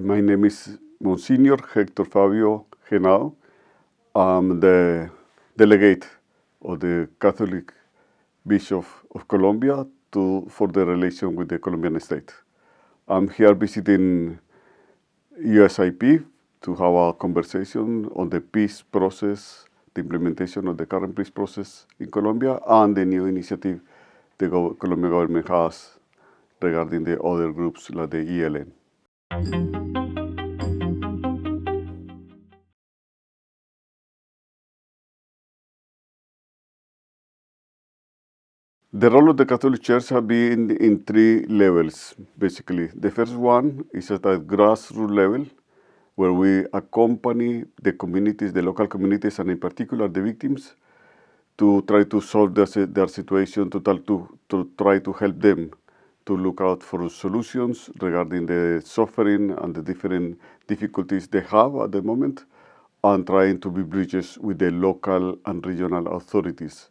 My name is Monsignor Hector Fabio Henao. I'm the delegate of the Catholic Bishop of Colombia to, for the relation with the Colombian state. I'm here visiting USIP to have a conversation on the peace process, the implementation of the current peace process in Colombia, and the new initiative the Colombian government has regarding the other groups like the ELN. The role of the Catholic Church has been in three levels, basically. The first one is at a grassroots level, where we accompany the communities, the local communities, and in particular the victims, to try to solve their, their situation, to, to, to try to help them to look out for solutions regarding the suffering and the different difficulties they have at the moment, and trying to be bridges with the local and regional authorities.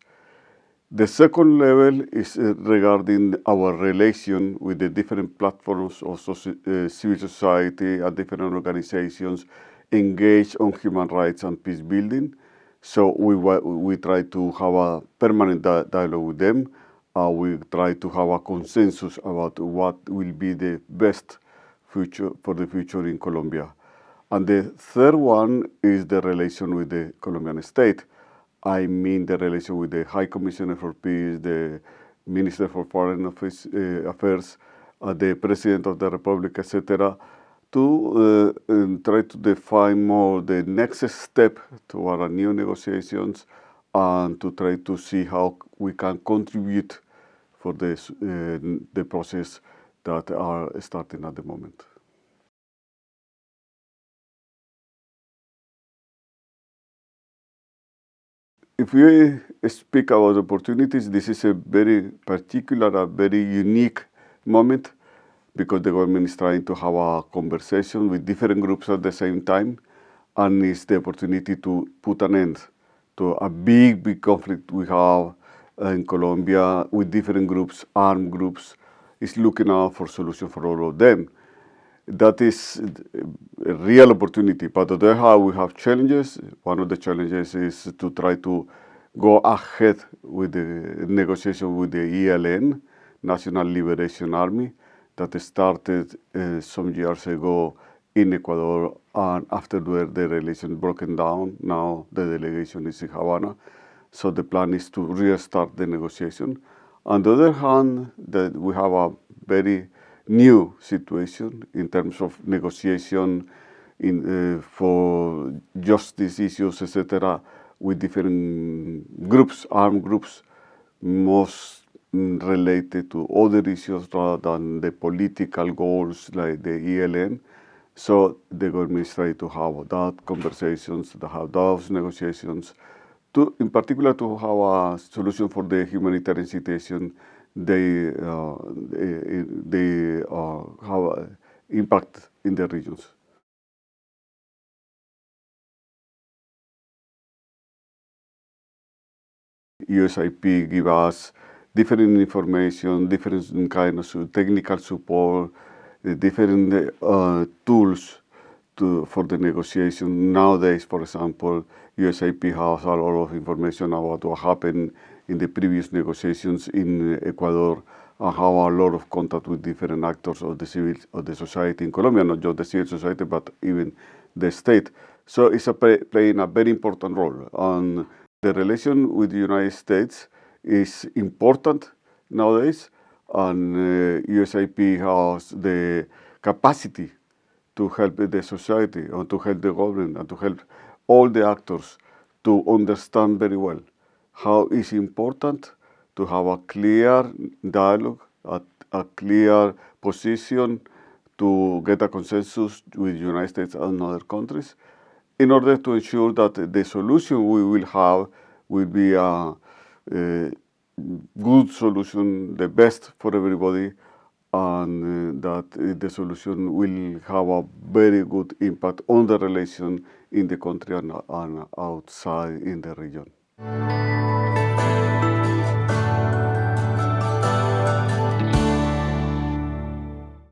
The second level is uh, regarding our relation with the different platforms of uh, civil society and different organizations engaged on human rights and peace building. So we, we try to have a permanent di dialogue with them. Uh, we try to have a consensus about what will be the best future for the future in Colombia. And the third one is the relation with the Colombian state. I mean the relation with the High Commissioner for Peace, the Minister for Foreign Office, uh, Affairs, uh, the President of the Republic, etc., to uh, try to define more the next step toward new negotiations and to try to see how we can contribute for this, uh, the process that are starting at the moment. if we speak about opportunities, this is a very particular, a very unique moment because the government is trying to have a conversation with different groups at the same time and it's the opportunity to put an end to a big, big conflict we have in Colombia with different groups, armed groups, is looking out for solution for all of them that is a real opportunity. But on the other hand, we have challenges. One of the challenges is to try to go ahead with the negotiation with the ELN, National Liberation Army, that started uh, some years ago in Ecuador, and after the relation broken down, now the delegation is in Havana. So the plan is to restart the negotiation. On the other hand, that we have a very new situation in terms of negotiation in, uh, for justice issues, etc., with different groups, armed groups, most related to other issues rather than the political goals like the ELN. So they is trying to have that conversations, to have those negotiations, to, in particular to have a solution for the humanitarian situation they, uh, they, they uh, have impact in the regions. USIP give us different information, different kind of technical support, different uh, tools to, for the negotiation. Nowadays, for example, USIP has a lot of information about what happened in the previous negotiations in Ecuador and have a lot of contact with different actors of the civil of the society in Colombia, not just the civil society, but even the state. So it's a play, playing a very important role. And the relation with the United States is important nowadays, and uh, USIP has the capacity to help the society and to help the government and to help all the actors to understand very well how it's important to have a clear dialogue, a, a clear position to get a consensus with the United States and other countries in order to ensure that the solution we will have will be a, a good solution, the best for everybody, and uh, that the solution will have a very good impact on the relation in the country and, and outside in the region.